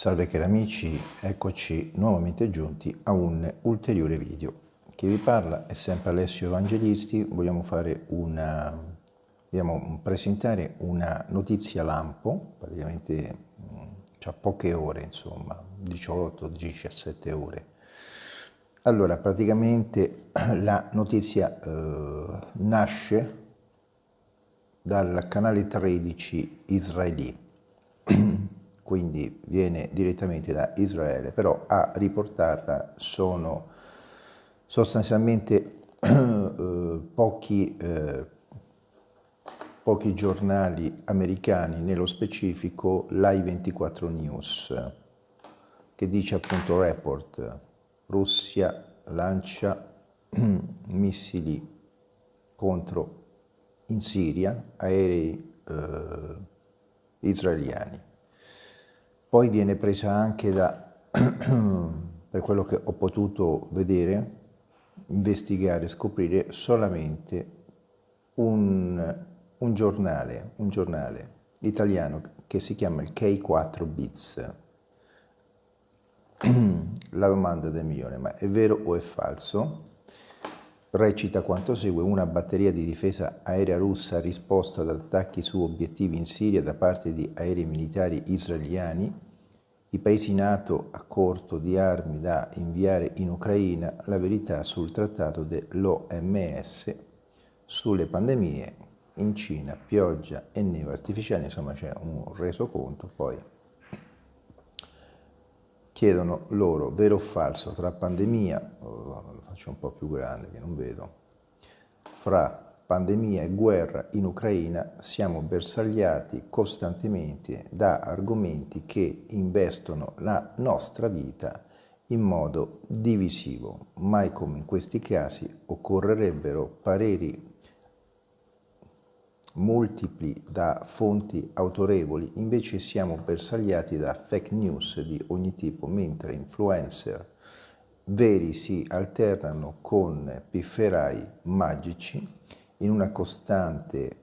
Salve cari amici, eccoci nuovamente giunti a un ulteriore video. Chi vi parla è sempre Alessio Evangelisti, vogliamo una, vogliamo presentare una notizia lampo, praticamente c'ha poche ore, insomma, 18-17 ore. Allora, praticamente la notizia eh, nasce dal canale 13 israeli quindi viene direttamente da Israele, però a riportarla sono sostanzialmente eh, pochi, eh, pochi giornali americani, nello specifico l'I24 News, che dice appunto report, Russia lancia missili contro in Siria aerei eh, israeliani. Poi viene presa anche da, per quello che ho potuto vedere, investigare, scoprire solamente un, un, giornale, un giornale italiano che si chiama il K4 Bits. La domanda del milione, ma è vero o è falso? Recita quanto segue una batteria di difesa aerea russa ha risposto ad attacchi su obiettivi in Siria da parte di aerei militari israeliani, i paesi NATO a corto di armi da inviare in Ucraina, la verità sul trattato dell'OMS sulle pandemie in Cina, pioggia e neve artificiali, insomma c'è un resoconto, poi chiedono loro vero o falso tra pandemia, faccio un po' più grande che non vedo, fra pandemia e guerra in Ucraina siamo bersagliati costantemente da argomenti che investono la nostra vita in modo divisivo. Mai come in questi casi occorrerebbero pareri multipli da fonti autorevoli, invece siamo bersagliati da fake news di ogni tipo, mentre influencer veri si alternano con pifferai magici in una costante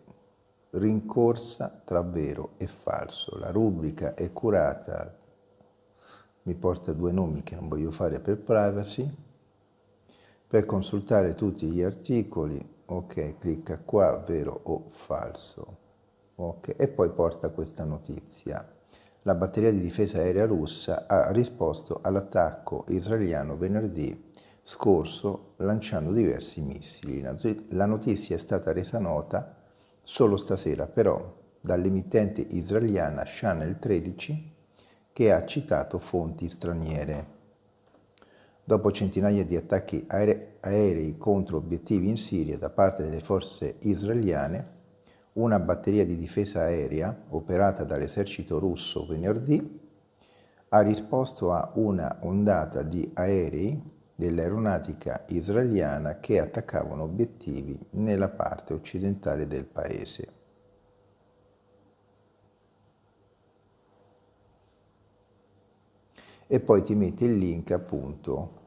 rincorsa tra vero e falso. La rubrica è curata, mi porta due nomi che non voglio fare per privacy, per consultare tutti gli articoli ok, clicca qua, vero o falso, ok, e poi porta questa notizia. La batteria di difesa aerea russa ha risposto all'attacco israeliano venerdì scorso lanciando diversi missili. La notizia è stata resa nota solo stasera però dall'emittente israeliana Channel 13 che ha citato fonti straniere. Dopo centinaia di attacchi aerei contro obiettivi in Siria da parte delle forze israeliane, una batteria di difesa aerea operata dall'esercito russo venerdì ha risposto a una ondata di aerei dell'aeronautica israeliana che attaccavano obiettivi nella parte occidentale del paese. E poi ti mette il link appunto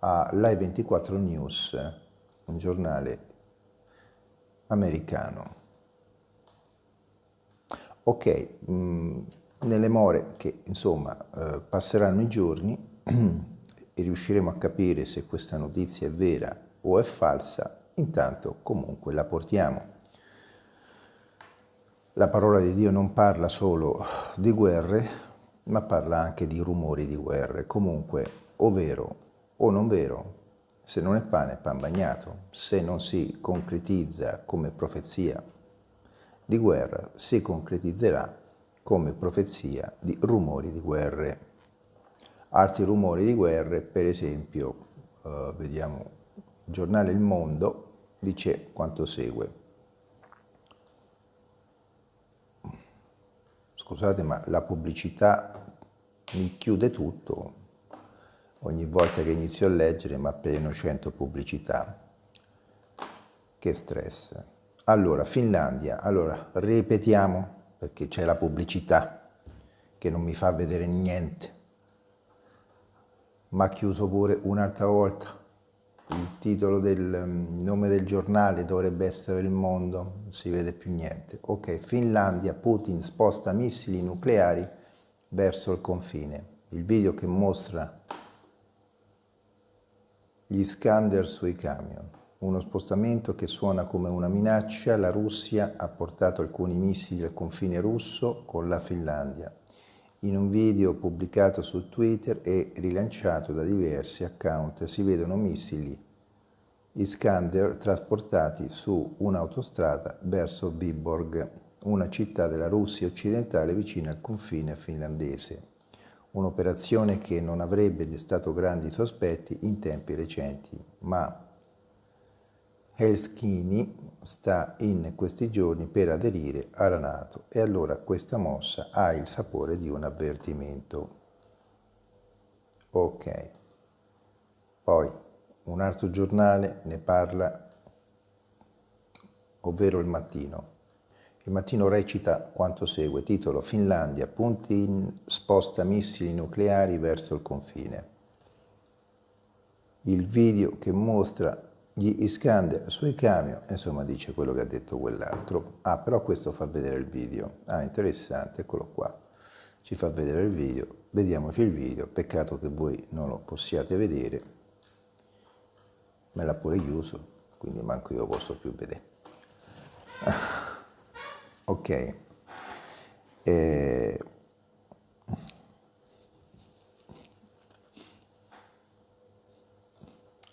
a Live 24 News, un giornale americano. Ok, mm, nelle more che insomma eh, passeranno i giorni e riusciremo a capire se questa notizia è vera o è falsa, intanto comunque la portiamo. La parola di Dio non parla solo di guerre, ma parla anche di rumori di guerre. Comunque, o vero o non vero, se non è pane è pan bagnato, se non si concretizza come profezia di guerra, si concretizzerà come profezia di rumori di guerre. Altri rumori di guerre, per esempio, eh, vediamo, il giornale Il Mondo dice quanto segue. Scusate, ma la pubblicità mi chiude tutto, ogni volta che inizio a leggere mi appena 100 pubblicità. Che stress. Allora, Finlandia, allora, ripetiamo, perché c'è la pubblicità che non mi fa vedere niente. Ma chiuso pure un'altra volta. Il titolo del mm, nome del giornale dovrebbe essere Il Mondo, non si vede più niente. Ok, Finlandia, Putin sposta missili nucleari verso il confine. Il video che mostra gli Iskander sui camion. Uno spostamento che suona come una minaccia, la Russia ha portato alcuni missili al confine russo con la Finlandia. In un video pubblicato su Twitter e rilanciato da diversi account si vedono missili Iskander trasportati su un'autostrada verso Viborg, una città della Russia occidentale vicina al confine finlandese. Un'operazione che non avrebbe destato grandi sospetti in tempi recenti, ma Helsinki sta in questi giorni per aderire alla Nato e allora questa mossa ha il sapore di un avvertimento. Ok. Poi un altro giornale ne parla, ovvero il mattino. Il mattino recita quanto segue, titolo Finlandia, Putin sposta missili nucleari verso il confine. Il video che mostra gli Iskander sui camion, insomma dice quello che ha detto quell'altro. Ah, però questo fa vedere il video. Ah, interessante, eccolo qua. Ci fa vedere il video. Vediamoci il video. Peccato che voi non lo possiate vedere. Me l'ha pure chiuso, quindi manco io posso più vedere. ok. Eh,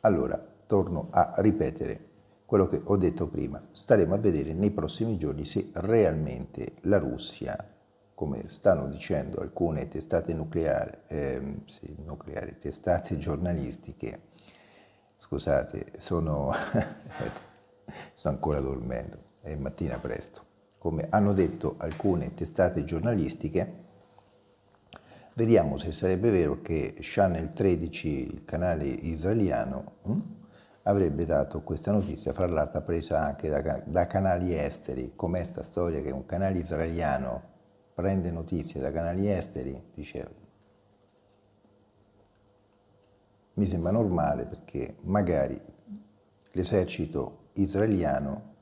allora, torno a ripetere quello che ho detto prima. Staremo a vedere nei prossimi giorni se realmente la Russia, come stanno dicendo alcune testate nucleari, eh, sì, nucleari testate giornalistiche, scusate, sono, sto ancora dormendo, è mattina presto, come hanno detto alcune testate giornalistiche, vediamo se sarebbe vero che Channel 13, il canale israeliano, hm, avrebbe dato questa notizia, fra l'altro presa anche da, da canali esteri, com'è sta storia che un canale israeliano prende notizie da canali esteri, dice mi sembra normale perché magari l'esercito israeliano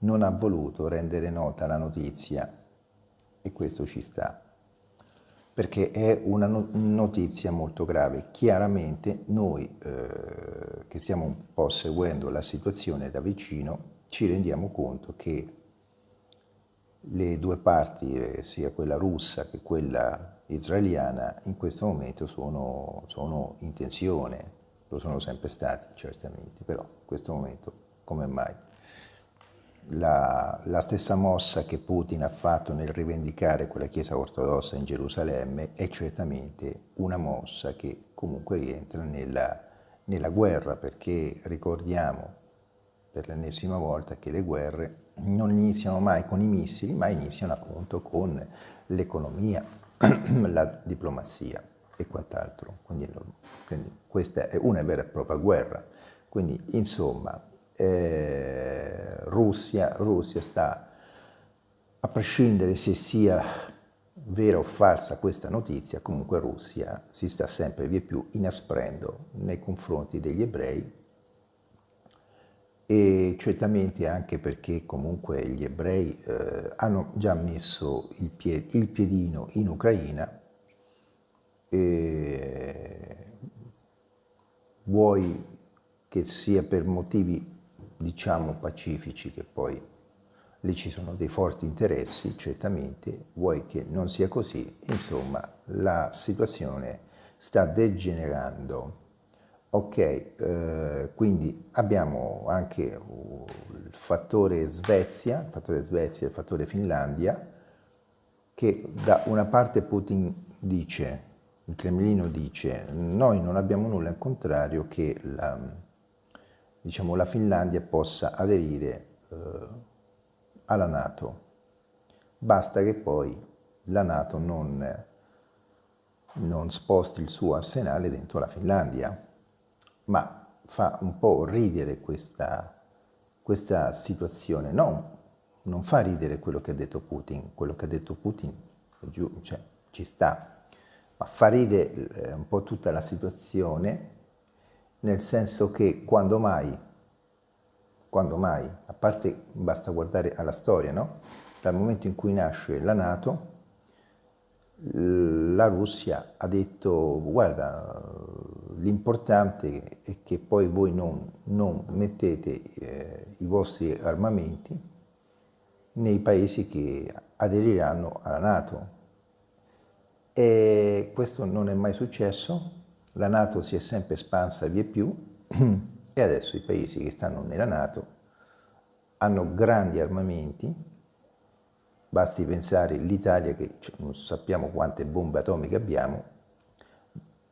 non ha voluto rendere nota la notizia e questo ci sta perché è una notizia molto grave. Chiaramente noi eh, che stiamo un po' seguendo la situazione da vicino ci rendiamo conto che le due parti, eh, sia quella russa che quella israeliana, in questo momento sono, sono in tensione, lo sono sempre stati certamente, però in questo momento come mai? La, la, stessa mossa che Putin ha fatto nel rivendicare quella Chiesa ortodossa in Gerusalemme è certamente una mossa che comunque rientra nella, nella guerra, perché ricordiamo per l'ennesima volta che le guerre non iniziano mai con i missili, ma iniziano appunto con l'economia, la diplomazia e quant'altro. Quindi, quindi questa è una vera e propria guerra. Quindi insomma eh, Russia, Russia sta, a prescindere se sia vera o falsa questa notizia, comunque Russia si sta sempre via più inasprendo nei confronti degli ebrei e certamente anche perché comunque gli ebrei eh, hanno già messo il, pie il piedino in Ucraina e vuoi che sia per motivi diciamo pacifici, che poi lì ci sono dei forti interessi, certamente, vuoi che non sia così, insomma la situazione sta degenerando. Ok, eh, quindi abbiamo anche il fattore Svezia, il fattore Svezia e il fattore Finlandia, che da una parte Putin dice, il Cremlino dice, noi non abbiamo nulla in contrario che la, diciamo, la Finlandia possa aderire eh, alla Nato. Basta che poi la Nato non, non sposti il suo arsenale dentro la Finlandia, ma fa un po' ridere questa, questa situazione. No, non fa ridere quello che ha detto Putin, quello che ha detto Putin cioè, ci sta, ma fa ridere eh, un po' tutta la situazione nel senso che quando mai, quando mai, a parte basta guardare alla storia, no? dal momento in cui nasce la Nato, la Russia ha detto guarda l'importante è che poi voi non, non mettete eh, i vostri armamenti nei paesi che aderiranno alla Nato. E questo non è mai successo, la Nato si è sempre espansa via più e adesso i paesi che stanno nella Nato hanno grandi armamenti, basti pensare l'Italia che non sappiamo quante bombe atomiche abbiamo,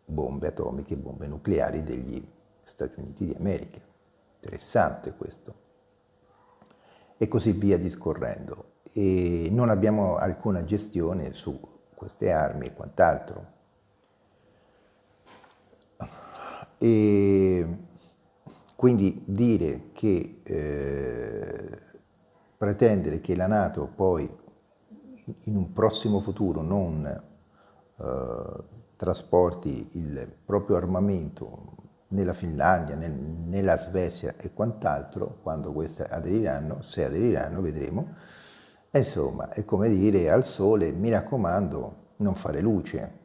bombe atomiche, bombe nucleari degli Stati Uniti d'America. Interessante questo. E così via discorrendo. E non abbiamo alcuna gestione su queste armi e quant'altro. E quindi dire che, eh, pretendere che la Nato poi in un prossimo futuro non eh, trasporti il proprio armamento nella Finlandia, nel, nella Svezia e quant'altro, quando queste aderiranno, se aderiranno, vedremo, e insomma è come dire al sole, mi raccomando, non fare luce.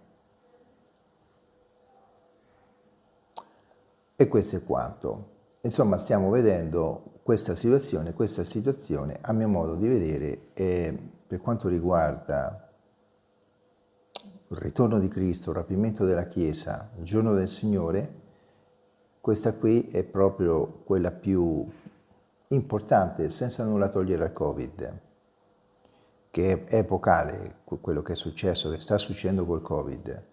E questo è quanto. Insomma, stiamo vedendo questa situazione, questa situazione a mio modo di vedere è, per quanto riguarda il ritorno di Cristo, il rapimento della Chiesa, il giorno del Signore, questa qui è proprio quella più importante, senza nulla togliere al Covid, che è epocale quello che è successo, che sta succedendo col Covid.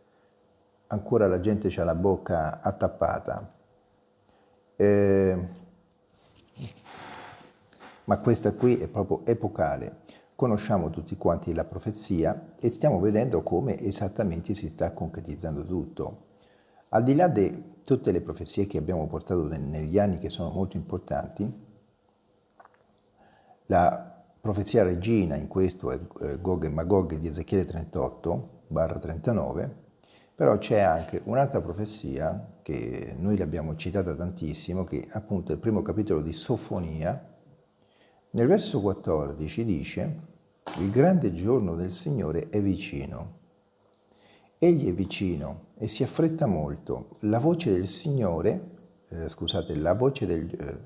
Ancora la gente ha la bocca attappata, eh, ma questa qui è proprio epocale. Conosciamo tutti quanti la profezia e stiamo vedendo come esattamente si sta concretizzando tutto. Al di là di tutte le profezie che abbiamo portato negli anni che sono molto importanti, la profezia regina in questo è eh, Gog e Magog di Ezechiele 38, barra 39, però c'è anche un'altra profezia che noi l'abbiamo citata tantissimo, che è appunto il primo capitolo di Sofonia, nel verso 14 dice il grande giorno del Signore è vicino. Egli è vicino e si affretta molto. La voce del Signore, eh, scusate, la voce del, eh,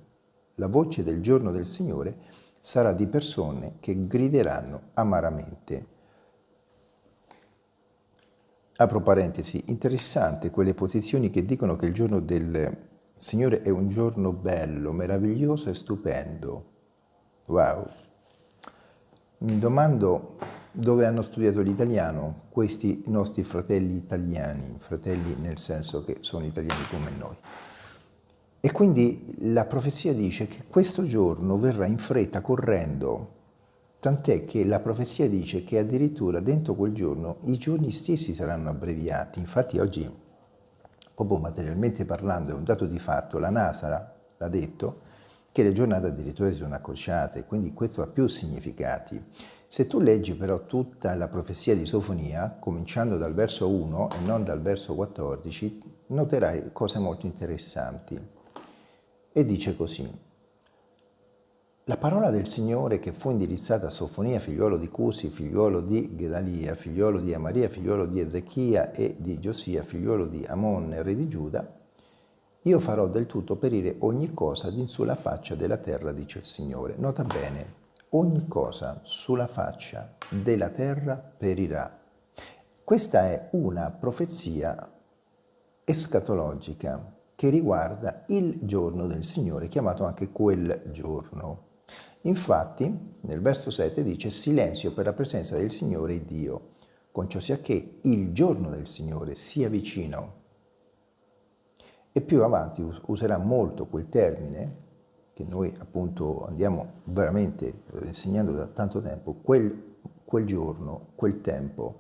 la voce del giorno del Signore sarà di persone che grideranno amaramente. Apro parentesi, interessante quelle posizioni che dicono che il giorno del Signore è un giorno bello, meraviglioso e stupendo. Wow! Mi domando dove hanno studiato l'italiano questi nostri fratelli italiani, fratelli nel senso che sono italiani come noi. E quindi la profezia dice che questo giorno verrà in fretta correndo Tant'è che la profezia dice che addirittura dentro quel giorno i giorni stessi saranno abbreviati. Infatti oggi, proprio materialmente parlando, è un dato di fatto, la NASA l'ha detto, che le giornate addirittura si sono accorciate, quindi questo ha più significati. Se tu leggi però tutta la profezia di Sofonia, cominciando dal verso 1 e non dal verso 14, noterai cose molto interessanti. E dice così, la parola del Signore che fu indirizzata a Sofonia, figliuolo di Cusi, figliuolo di Gedalia, figliuolo di Amaria, figliuolo di Ezechia e di Giosia, figliuolo di Amon, re di Giuda, io farò del tutto perire ogni cosa di sulla faccia della terra, dice il Signore. Nota bene, ogni cosa sulla faccia della terra perirà. Questa è una profezia escatologica che riguarda il giorno del Signore, chiamato anche quel giorno. Infatti, nel verso 7 dice silenzio per la presenza del Signore Dio, con ciò sia che il giorno del Signore sia vicino. E più avanti userà molto quel termine, che noi appunto andiamo veramente eh, insegnando da tanto tempo, quel, quel giorno, quel tempo.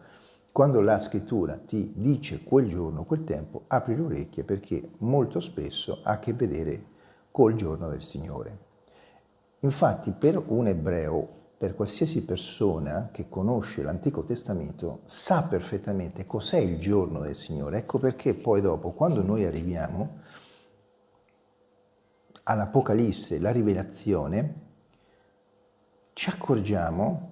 Quando la scrittura ti dice quel giorno, quel tempo, apri le orecchie perché molto spesso ha a che vedere col giorno del Signore. Infatti per un ebreo, per qualsiasi persona che conosce l'Antico Testamento, sa perfettamente cos'è il giorno del Signore. Ecco perché poi dopo, quando noi arriviamo all'Apocalisse, la rivelazione, ci accorgiamo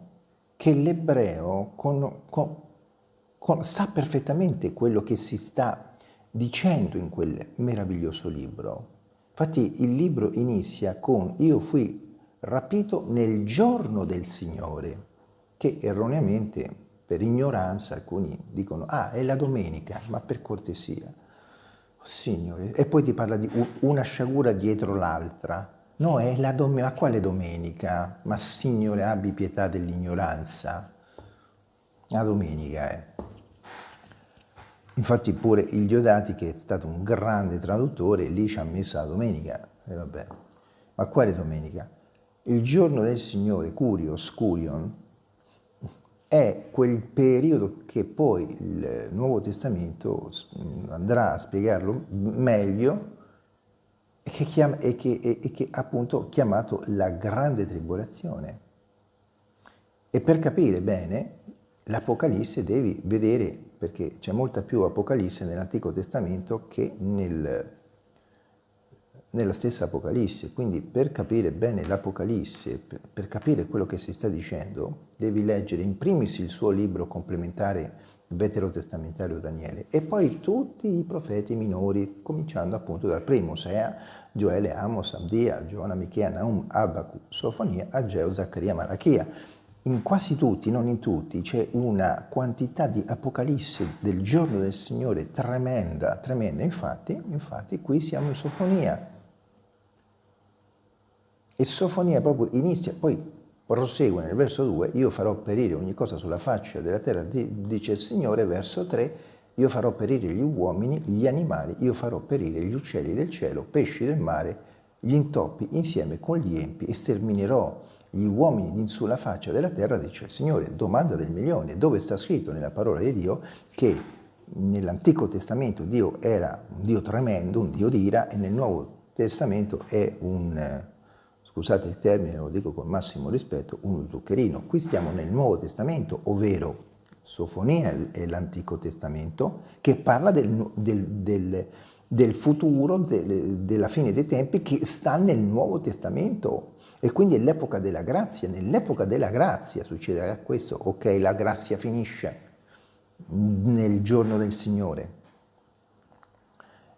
che l'ebreo con, con, sa perfettamente quello che si sta dicendo in quel meraviglioso libro. Infatti il libro inizia con io fui rapito nel giorno del Signore, che erroneamente per ignoranza alcuni dicono ah è la domenica, ma per cortesia. Oh, signore, e poi ti parla di una sciagura dietro l'altra. No, è la domenica, ma quale domenica? Ma Signore abbi pietà dell'ignoranza. La domenica è. Infatti pure il Diodati, che è stato un grande traduttore, lì ci ha messo la domenica. E vabbè. Ma quale domenica? Il giorno del Signore, Curios, Curion, è quel periodo che poi il Nuovo Testamento andrà a spiegarlo meglio e che, chiama, e che, e che appunto chiamato la grande tribolazione. E per capire bene l'Apocalisse devi vedere perché c'è molta più Apocalisse nell'Antico Testamento che nel, nella stessa Apocalisse. Quindi per capire bene l'Apocalisse, per, capire quello che si sta dicendo, devi leggere in primis il suo libro complementare veterotestamentario Daniele e poi tutti i profeti minori, cominciando appunto dal primo, Osea, Gioele, Amos, Abdia, Giona, Michea, Naum, Abacu, Sofonia, Ageo, Zaccaria, Malachia in quasi tutti, non in tutti, c'è una quantità di apocalisse del giorno del Signore tremenda, tremenda. Infatti, infatti qui siamo in Sofonia. E Sofonia proprio inizia, poi prosegue nel verso 2, io farò perire ogni cosa sulla faccia della terra, dice il Signore, verso 3, io farò perire gli uomini, gli animali, io farò perire gli uccelli del cielo, pesci del mare, gli intoppi insieme con gli empi e sterminerò gli uomini in sulla faccia della terra, dice il Signore. Domanda del milione, dove sta scritto nella parola di Dio che nell'Antico Testamento Dio era un Dio tremendo, un Dio d'ira, e nel Nuovo Testamento è un, scusate il termine, lo dico con massimo rispetto, un zuccherino. Qui stiamo nel Nuovo Testamento, ovvero Sofonia è l'Antico Testamento, che parla del, del, del, del futuro, della fine dei tempi, che sta nel Nuovo Testamento. E quindi è l'epoca della grazia, nell'epoca della grazia succederà questo, ok, la grazia finisce nel giorno del Signore.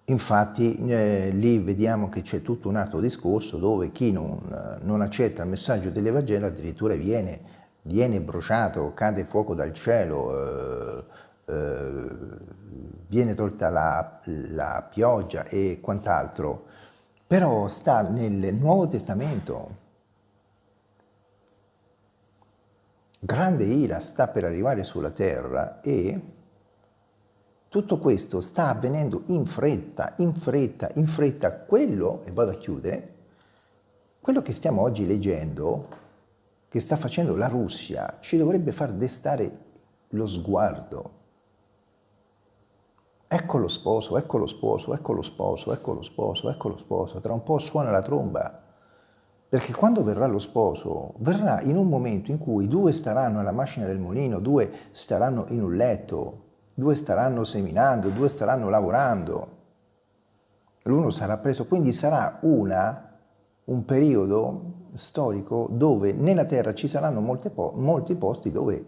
Infatti eh, lì vediamo che c'è tutto un altro discorso dove chi non, non accetta il messaggio dell'Evangelo addirittura viene, viene, bruciato, cade fuoco dal cielo, eh, eh, viene tolta la, la pioggia e quant'altro. Però sta nel Nuovo Testamento, grande ira sta per arrivare sulla terra e tutto questo sta avvenendo in fretta, in fretta, in fretta. Quello, e vado a chiudere, quello che stiamo oggi leggendo, che sta facendo la Russia, ci dovrebbe far destare lo sguardo. Ecco lo sposo, ecco lo sposo, ecco lo sposo, ecco lo sposo, ecco lo sposo. Tra un po' suona la tromba. Perché quando verrà lo sposo, verrà in un momento in cui due staranno alla macchina del mulino, due staranno in un letto, due staranno seminando, due staranno lavorando. L'uno sarà preso, quindi sarà una, un periodo storico dove nella terra ci saranno po molti posti dove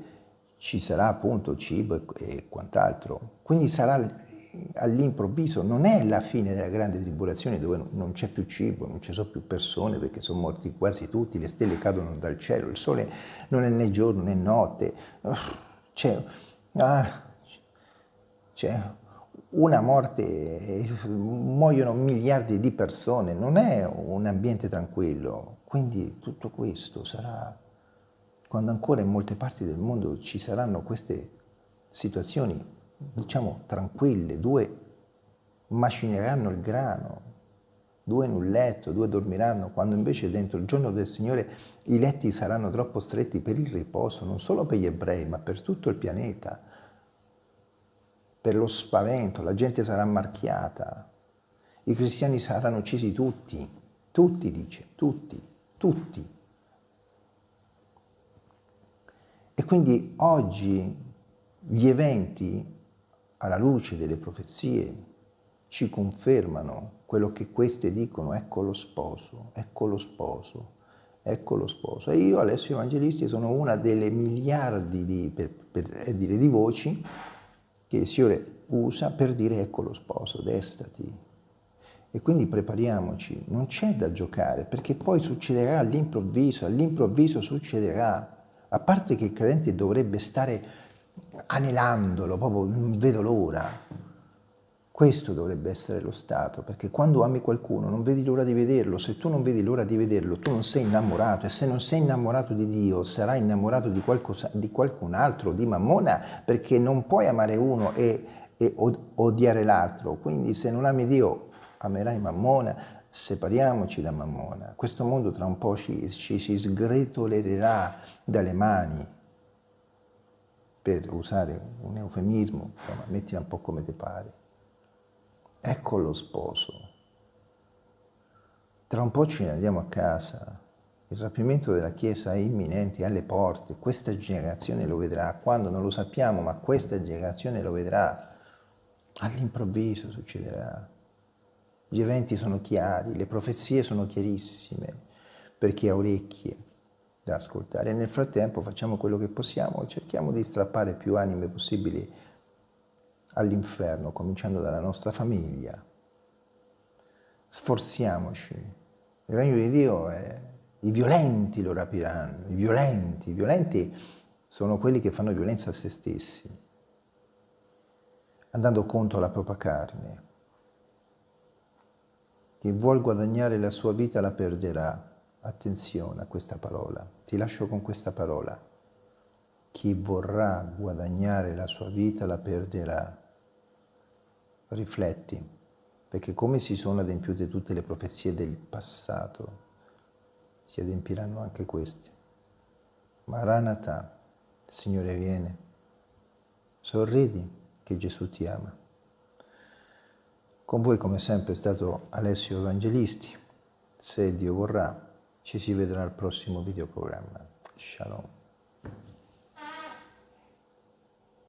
ci sarà appunto cibo e, e quant'altro. Quindi sarà all'improvviso non è la fine della grande tribolazione dove non c'è più cibo, non ci sono più persone perché sono morti quasi tutti, le stelle cadono dal cielo, il sole non è né giorno né notte, c'è ah, una morte, muoiono miliardi di persone, non è un ambiente tranquillo, quindi tutto questo sarà, quando ancora in molte parti del mondo ci saranno queste situazioni diciamo, tranquille, due macineranno il grano, due in un letto, due dormiranno, quando invece dentro il giorno del Signore i letti saranno troppo stretti per il riposo, non solo per gli ebrei, ma per tutto il pianeta, per lo spavento, la gente sarà marchiata, i cristiani saranno uccisi tutti, tutti dice, tutti, tutti. E quindi oggi gli eventi alla luce delle profezie, ci confermano quello che queste dicono, ecco lo sposo, ecco lo sposo, ecco lo sposo. E io, Alessio Evangelisti, sono una delle miliardi di, per, per dire, di voci che il Signore usa per dire ecco lo sposo, destati. E quindi prepariamoci, non c'è da giocare, perché poi succederà all'improvviso, all'improvviso succederà. A parte che il credente dovrebbe stare anelandolo, proprio non vedo l'ora. Questo dovrebbe essere lo stato, perché quando ami qualcuno non vedi l'ora di vederlo, se tu non vedi l'ora di vederlo tu non sei innamorato e se non sei innamorato di Dio sarai innamorato di, qualcosa, di qualcun altro, di Mammona, perché non puoi amare uno e, e odiare l'altro, quindi se non ami Dio amerai Mammona, separiamoci da Mammona, questo mondo tra un po' ci, ci si sgretolerà dalle mani, per usare un eufemismo, insomma, mettila un po' come ti pare. Ecco lo sposo. Tra un po' ce ne andiamo a casa. Il rapimento della Chiesa è imminente, è alle porte. Questa generazione lo vedrà. Quando non lo sappiamo, ma questa generazione lo vedrà. All'improvviso succederà. Gli eventi sono chiari, le profezie sono chiarissime per chi ha orecchie da ascoltare. E nel frattempo facciamo quello che possiamo, cerchiamo di strappare più anime possibili all'inferno, cominciando dalla nostra famiglia. Sforziamoci. Il regno di Dio è... I violenti lo rapiranno, i violenti. I violenti sono quelli che fanno violenza a se stessi, andando contro la propria carne. Chi vuol guadagnare la sua vita la perderà. Attenzione a questa parola. Ti lascio con questa parola. Chi vorrà guadagnare la sua vita la perderà rifletti, perché come si sono adempiute tutte le profezie del passato, si adempiranno anche queste. Maranatha, Signore viene. Sorridi che Gesù ti ama. Con voi come sempre è stato Alessio Evangelisti. Se Dio vorrà, ci si vedrà al prossimo videoprogramma. Shalom.